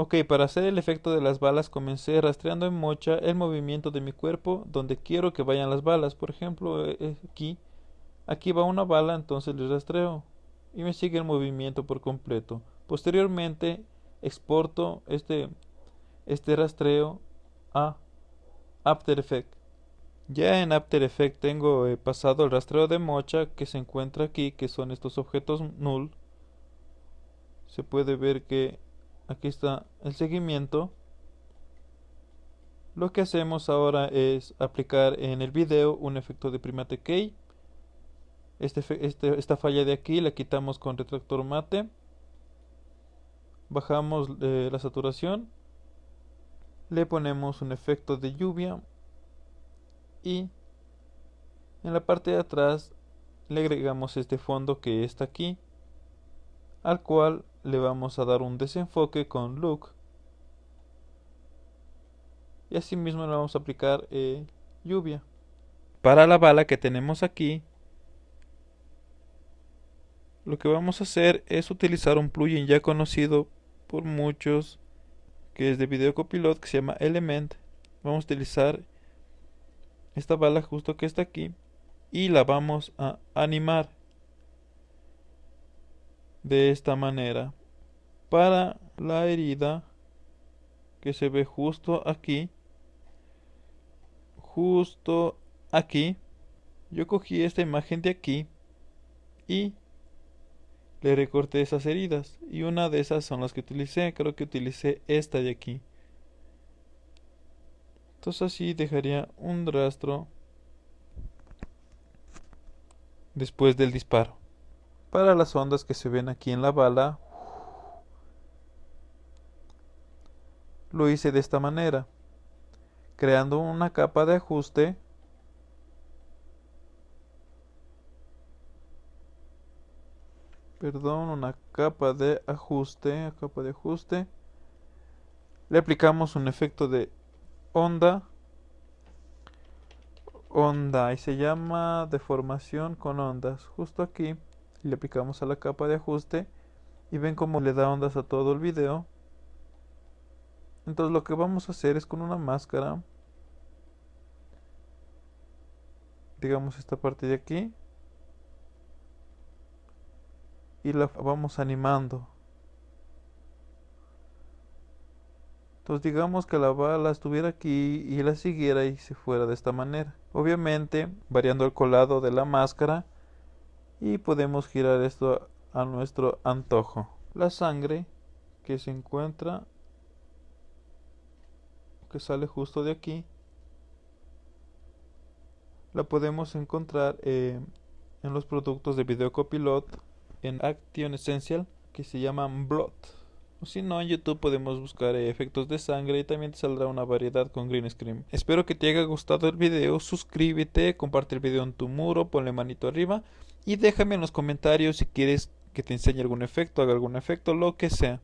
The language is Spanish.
Ok, para hacer el efecto de las balas comencé rastreando en mocha el movimiento de mi cuerpo donde quiero que vayan las balas. Por ejemplo, eh, eh, aquí, aquí va una bala, entonces le rastreo y me sigue el movimiento por completo. Posteriormente exporto este, este rastreo a After Effects. Ya en After Effects tengo eh, pasado el rastreo de mocha que se encuentra aquí, que son estos objetos null. Se puede ver que aquí está el seguimiento. Lo que hacemos ahora es aplicar en el video un efecto de primate key. Este, este, esta falla de aquí la quitamos con retractor mate. Bajamos eh, la saturación. Le ponemos un efecto de lluvia y en la parte de atrás le agregamos este fondo que está aquí al cual le vamos a dar un desenfoque con look. Y asimismo le vamos a aplicar eh, lluvia. Para la bala que tenemos aquí lo que vamos a hacer es utilizar un plugin ya conocido por muchos que es de video copilot que se llama element. Vamos a utilizar esta bala justo que está aquí y la vamos a animar de esta manera para la herida que se ve justo aquí. Justo aquí. Yo cogí esta imagen de aquí y le recorté esas heridas. Y una de esas son las que utilicé. Creo que utilicé esta de aquí. Entonces así dejaría un rastro después del disparo. Para las ondas que se ven aquí en la bala, lo hice de esta manera, creando una capa de ajuste. Perdón, una capa de ajuste, capa de ajuste. Le aplicamos un efecto de onda. Onda y se llama deformación con ondas justo aquí le aplicamos a la capa de ajuste y ven cómo le da ondas a todo el video entonces lo que vamos a hacer es con una máscara digamos esta parte de aquí y la vamos animando Entonces digamos que la bala estuviera aquí y la siguiera y se fuera de esta manera. Obviamente variando el colado de la máscara y podemos girar esto a nuestro antojo. La sangre que se encuentra que sale justo de aquí la podemos encontrar eh, en los productos de Video Copilot en Action Essential que se llaman Blood. Si no, en YouTube podemos buscar efectos de sangre y también te saldrá una variedad con green screen. Espero que te haya gustado el video, suscríbete, comparte el video en tu muro, ponle manito arriba y déjame en los comentarios si quieres que te enseñe algún efecto, haga algún efecto, lo que sea.